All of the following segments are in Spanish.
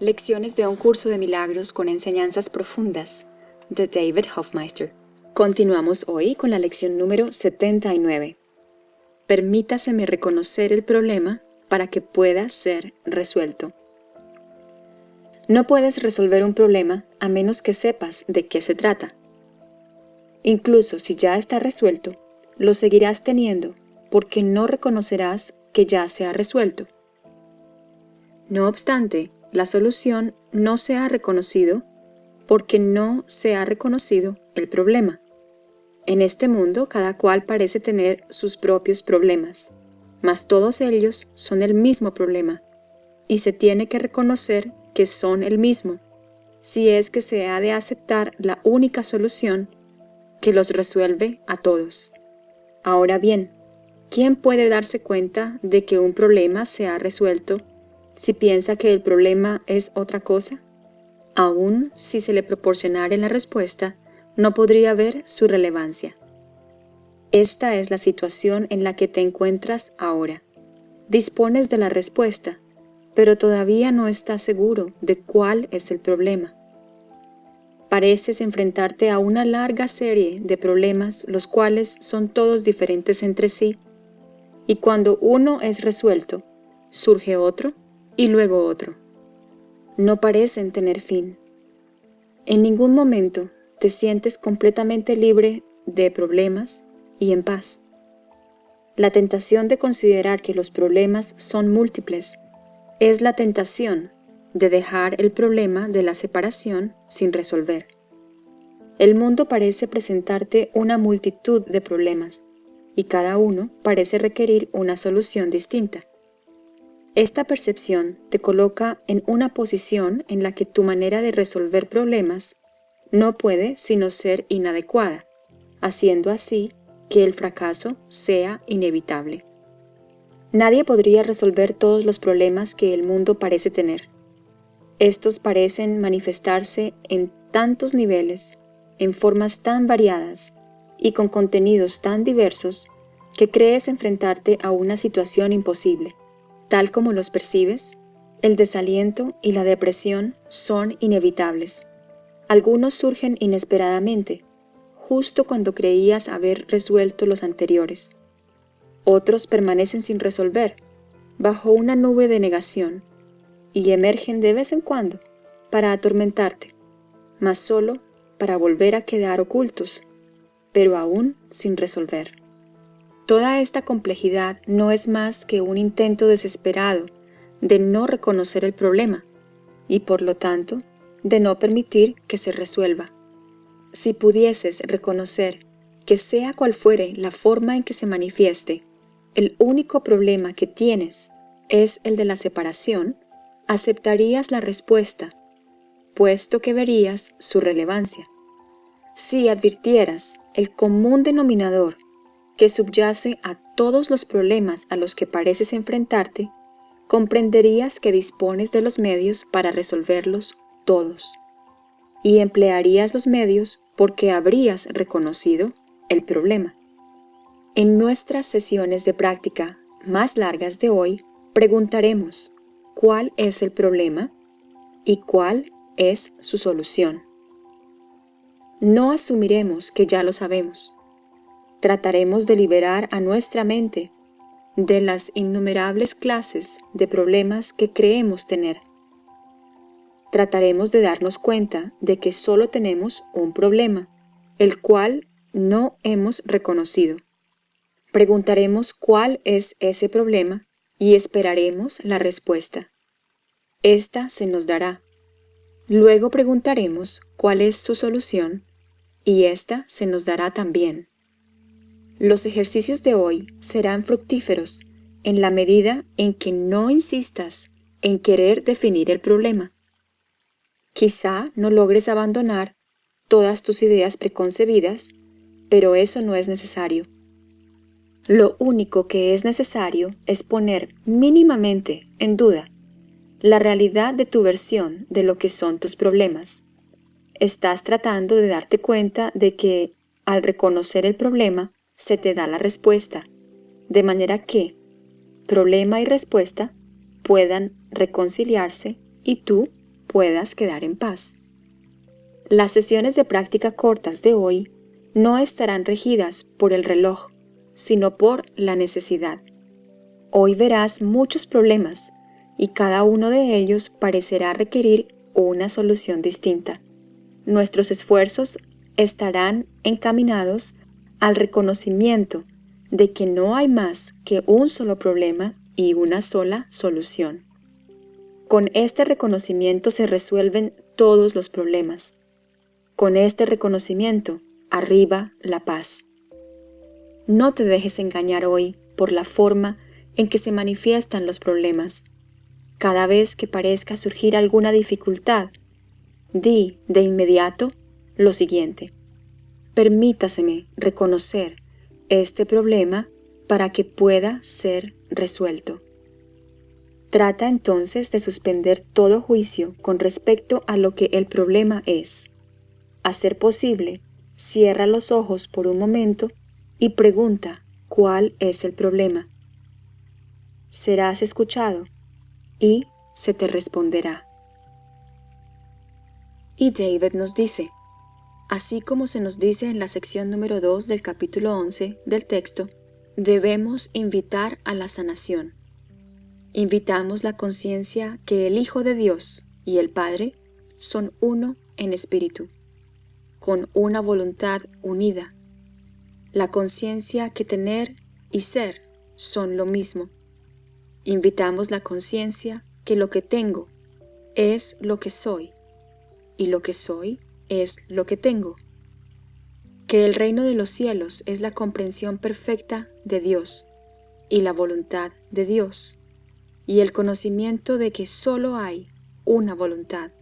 Lecciones de un curso de milagros con enseñanzas profundas de David Hofmeister. Continuamos hoy con la lección número 79. Permítaseme reconocer el problema para que pueda ser resuelto. No puedes resolver un problema a menos que sepas de qué se trata. Incluso si ya está resuelto, lo seguirás teniendo porque no reconocerás que ya se ha resuelto. No obstante, la solución no se ha reconocido porque no se ha reconocido el problema. En este mundo cada cual parece tener sus propios problemas, mas todos ellos son el mismo problema, y se tiene que reconocer que son el mismo, si es que se ha de aceptar la única solución que los resuelve a todos. Ahora bien, ¿quién puede darse cuenta de que un problema se ha resuelto si piensa que el problema es otra cosa? Aún si se le proporcionara la respuesta, no podría ver su relevancia. Esta es la situación en la que te encuentras ahora. Dispones de la respuesta, pero todavía no estás seguro de cuál es el problema. Pareces enfrentarte a una larga serie de problemas los cuales son todos diferentes entre sí, y cuando uno es resuelto, surge otro y luego otro. No parecen tener fin. En ningún momento te sientes completamente libre de problemas y en paz. La tentación de considerar que los problemas son múltiples es la tentación de dejar el problema de la separación sin resolver. El mundo parece presentarte una multitud de problemas, y cada uno parece requerir una solución distinta. Esta percepción te coloca en una posición en la que tu manera de resolver problemas no puede sino ser inadecuada, haciendo así que el fracaso sea inevitable. Nadie podría resolver todos los problemas que el mundo parece tener. Estos parecen manifestarse en tantos niveles, en formas tan variadas y con contenidos tan diversos que crees enfrentarte a una situación imposible. Tal como los percibes, el desaliento y la depresión son inevitables. Algunos surgen inesperadamente, justo cuando creías haber resuelto los anteriores. Otros permanecen sin resolver, bajo una nube de negación, y emergen de vez en cuando para atormentarte, mas solo para volver a quedar ocultos, pero aún sin resolver. Toda esta complejidad no es más que un intento desesperado de no reconocer el problema y por lo tanto de no permitir que se resuelva. Si pudieses reconocer que sea cual fuere la forma en que se manifieste, el único problema que tienes es el de la separación, aceptarías la respuesta, puesto que verías su relevancia. Si advirtieras el común denominador que subyace a todos los problemas a los que pareces enfrentarte, comprenderías que dispones de los medios para resolverlos todos, y emplearías los medios porque habrías reconocido el problema. En nuestras sesiones de práctica más largas de hoy, preguntaremos cuál es el problema y cuál es su solución. No asumiremos que ya lo sabemos trataremos de liberar a nuestra mente de las innumerables clases de problemas que creemos tener. Trataremos de darnos cuenta de que solo tenemos un problema, el cual no hemos reconocido. Preguntaremos cuál es ese problema y esperaremos la respuesta. Esta se nos dará. Luego preguntaremos cuál es su solución y esta se nos dará también. Los ejercicios de hoy serán fructíferos en la medida en que no insistas en querer definir el problema. Quizá no logres abandonar todas tus ideas preconcebidas, pero eso no es necesario. Lo único que es necesario es poner mínimamente en duda la realidad de tu versión de lo que son tus problemas. Estás tratando de darte cuenta de que, al reconocer el problema, se te da la respuesta, de manera que problema y respuesta puedan reconciliarse y tú puedas quedar en paz. Las sesiones de práctica cortas de hoy no estarán regidas por el reloj, sino por la necesidad. Hoy verás muchos problemas y cada uno de ellos parecerá requerir una solución distinta. Nuestros esfuerzos estarán encaminados al reconocimiento de que no hay más que un solo problema y una sola solución. Con este reconocimiento se resuelven todos los problemas. Con este reconocimiento arriba la paz. No te dejes engañar hoy por la forma en que se manifiestan los problemas. Cada vez que parezca surgir alguna dificultad, di de inmediato lo siguiente. Permítaseme reconocer este problema para que pueda ser resuelto. Trata entonces de suspender todo juicio con respecto a lo que el problema es. A ser posible, cierra los ojos por un momento y pregunta cuál es el problema. Serás escuchado y se te responderá. Y David nos dice, así como se nos dice en la sección número 2 del capítulo 11 del texto, debemos invitar a la sanación invitamos la conciencia que el Hijo de Dios y el Padre son uno en espíritu, con una voluntad unida. La conciencia que tener y ser son lo mismo. Invitamos la conciencia que lo que tengo es lo que soy y lo que soy es lo que tengo. Que el reino de los cielos es la comprensión perfecta de Dios y la voluntad de Dios y el conocimiento de que solo hay una voluntad.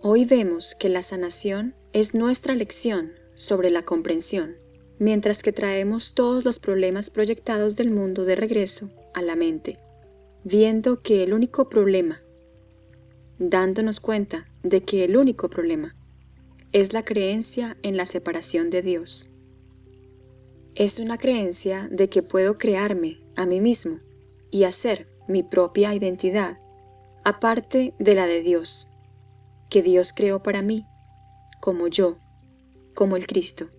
Hoy vemos que la sanación es nuestra lección sobre la comprensión, mientras que traemos todos los problemas proyectados del mundo de regreso a la mente, viendo que el único problema, dándonos cuenta de que el único problema es la creencia en la separación de Dios. Es una creencia de que puedo crearme a mí mismo y hacer mi propia identidad, aparte de la de Dios, que Dios creó para mí, como yo, como el Cristo.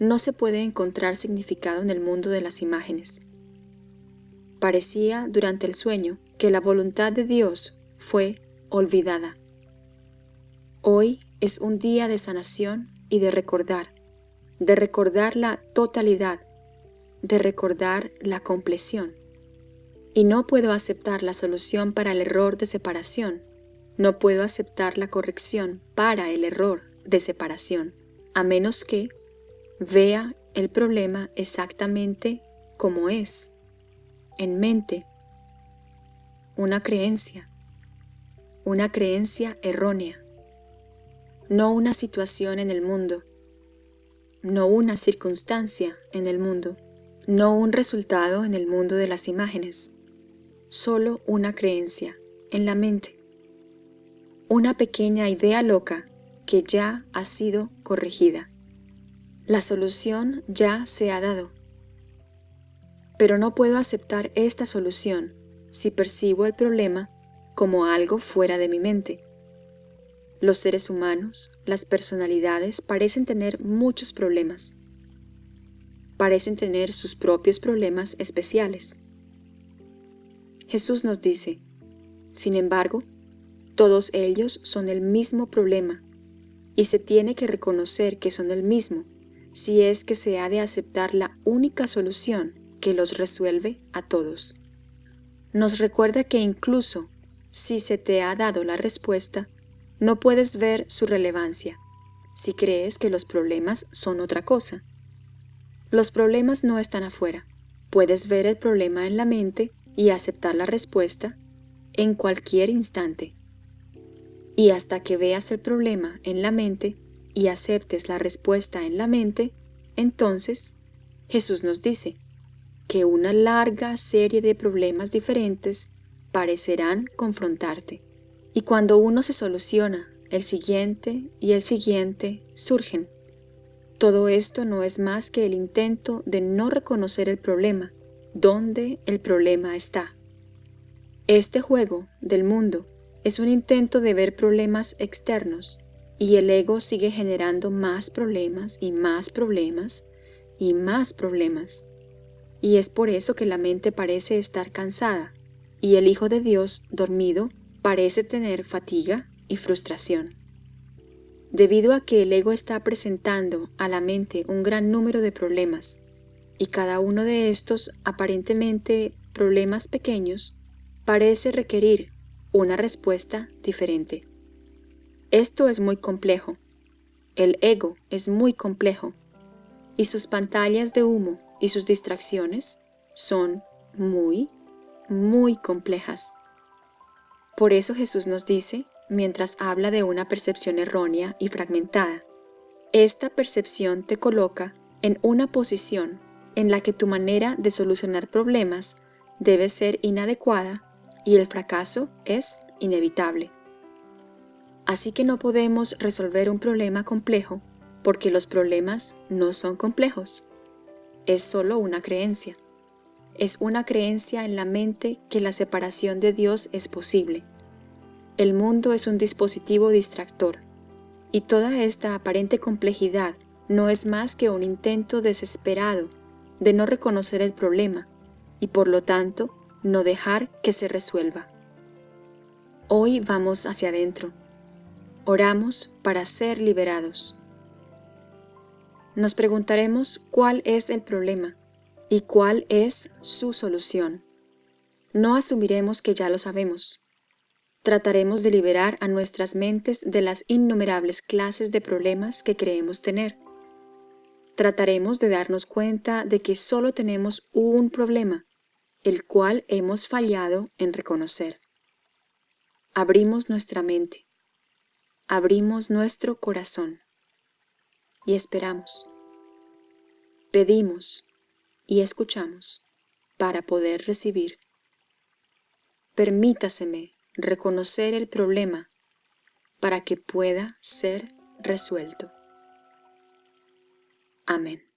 No se puede encontrar significado en el mundo de las imágenes. Parecía durante el sueño que la voluntad de Dios fue olvidada. Hoy es un día de sanación y de recordar, de recordar la totalidad, de recordar la compleción. Y no puedo aceptar la solución para el error de separación. No puedo aceptar la corrección para el error de separación, a menos que vea el problema exactamente como es, en mente, una creencia, una creencia errónea, no una situación en el mundo, no una circunstancia en el mundo, no un resultado en el mundo de las imágenes solo una creencia en la mente, una pequeña idea loca que ya ha sido corregida. La solución ya se ha dado. Pero no puedo aceptar esta solución si percibo el problema como algo fuera de mi mente. Los seres humanos, las personalidades parecen tener muchos problemas. Parecen tener sus propios problemas especiales. Jesús nos dice, sin embargo, todos ellos son el mismo problema, y se tiene que reconocer que son el mismo, si es que se ha de aceptar la única solución que los resuelve a todos. Nos recuerda que incluso si se te ha dado la respuesta, no puedes ver su relevancia, si crees que los problemas son otra cosa. Los problemas no están afuera. Puedes ver el problema en la mente y aceptar la respuesta en cualquier instante. Y hasta que veas el problema en la mente y aceptes la respuesta en la mente, entonces Jesús nos dice que una larga serie de problemas diferentes parecerán confrontarte. Y cuando uno se soluciona, el siguiente y el siguiente surgen. Todo esto no es más que el intento de no reconocer el problema dónde el problema está. Este juego del mundo es un intento de ver problemas externos y el ego sigue generando más problemas y más problemas y más problemas. Y es por eso que la mente parece estar cansada y el Hijo de Dios dormido parece tener fatiga y frustración. Debido a que el ego está presentando a la mente un gran número de problemas, y cada uno de estos aparentemente problemas pequeños parece requerir una respuesta diferente. Esto es muy complejo. El ego es muy complejo y sus pantallas de humo y sus distracciones son muy, muy complejas. Por eso Jesús nos dice, mientras habla de una percepción errónea y fragmentada, esta percepción te coloca en una posición en la que tu manera de solucionar problemas debe ser inadecuada y el fracaso es inevitable. Así que no podemos resolver un problema complejo porque los problemas no son complejos. Es solo una creencia. Es una creencia en la mente que la separación de Dios es posible. El mundo es un dispositivo distractor, y toda esta aparente complejidad no es más que un intento desesperado de no reconocer el problema y por lo tanto no dejar que se resuelva. Hoy vamos hacia adentro. Oramos para ser liberados. Nos preguntaremos cuál es el problema y cuál es su solución. No asumiremos que ya lo sabemos. Trataremos de liberar a nuestras mentes de las innumerables clases de problemas que creemos tener trataremos de darnos cuenta de que solo tenemos un problema, el cual hemos fallado en reconocer. Abrimos nuestra mente, abrimos nuestro corazón y esperamos. Pedimos y escuchamos para poder recibir. Permítaseme reconocer el problema para que pueda ser resuelto. Amén.